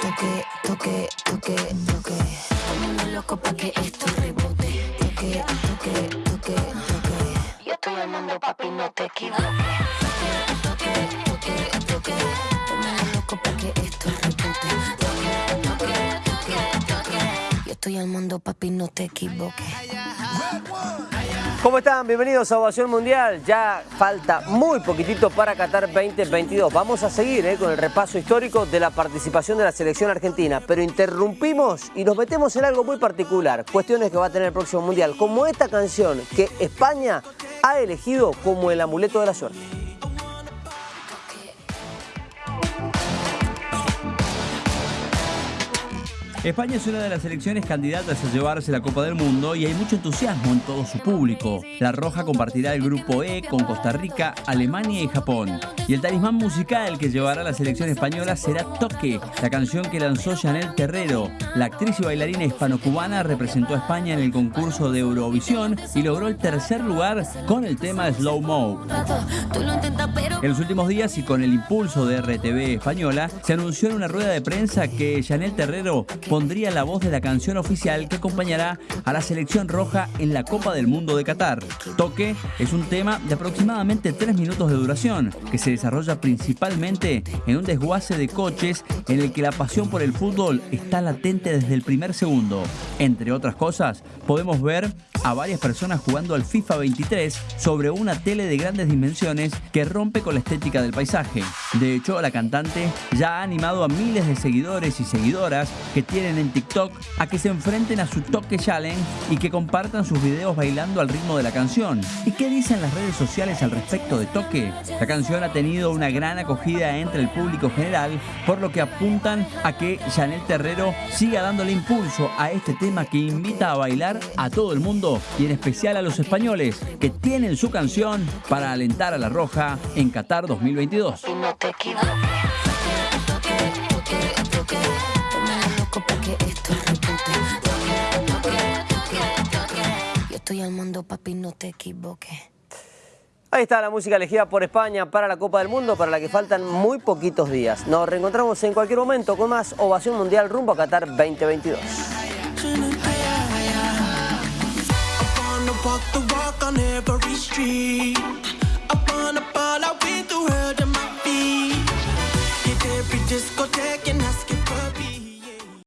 Toque, toque, toque, toque. Poniendo loco pa' que esto rebote. Toque, toque, toque, toque. Yo todo el mundo papi no te equivoques. Toque, toque, toque, toque Poniendo loco pa' que esto rebote. Toque, toque, toque, toque. Yo estoy al mundo papi no te equivoques. ¿Cómo están? Bienvenidos a Ovación Mundial. Ya falta muy poquitito para Qatar 2022. Vamos a seguir eh, con el repaso histórico de la participación de la selección argentina, pero interrumpimos y nos metemos en algo muy particular, cuestiones que va a tener el próximo Mundial, como esta canción que España ha elegido como el amuleto de la suerte. España es una de las selecciones candidatas a llevarse la Copa del Mundo y hay mucho entusiasmo en todo su público. La Roja compartirá el grupo E con Costa Rica, Alemania y Japón. Y el talismán musical que llevará la selección española será Toque, la canción que lanzó Chanel Terrero. La actriz y bailarina hispano-cubana representó a España en el concurso de Eurovisión y logró el tercer lugar con el tema Slow Mo. En los últimos días y con el impulso de RTV española, se anunció en una rueda de prensa que Chanel Terrero pondría la voz de la canción oficial que acompañará a la selección roja en la Copa del Mundo de Qatar. Toque es un tema de aproximadamente 3 minutos de duración que se desarrolla principalmente en un desguace de coches en el que la pasión por el fútbol está latente desde el primer segundo. Entre otras cosas, podemos ver a varias personas jugando al FIFA 23 sobre una tele de grandes dimensiones que rompe con la estética del paisaje. De hecho, la cantante ya ha animado a miles de seguidores y seguidoras que tienen en TikTok a que se enfrenten a su Toque Challenge y que compartan sus videos bailando al ritmo de la canción. ¿Y qué dicen las redes sociales al respecto de Toque? La canción ha tenido una gran acogida entre el público general, por lo que apuntan a que Chanel Terrero siga dándole impulso a este tema que invita a bailar a todo el mundo y en especial a los españoles que tienen su canción para alentar a la Roja en Qatar 2022. No te equivoques. Toque, toque, toque. Ponme loco pa' que esto rebote. Toque, toque, toque, toque. Yo estoy al mando, papi, no te equivoques. Ahí está la música elegida por España para la Copa del Mundo, para la que faltan muy poquitos días. Nos reencontramos en cualquier momento con más Ovación Mundial rumbo a Qatar 2022. walk the walk on every street. Up a ball, I've been through hell to my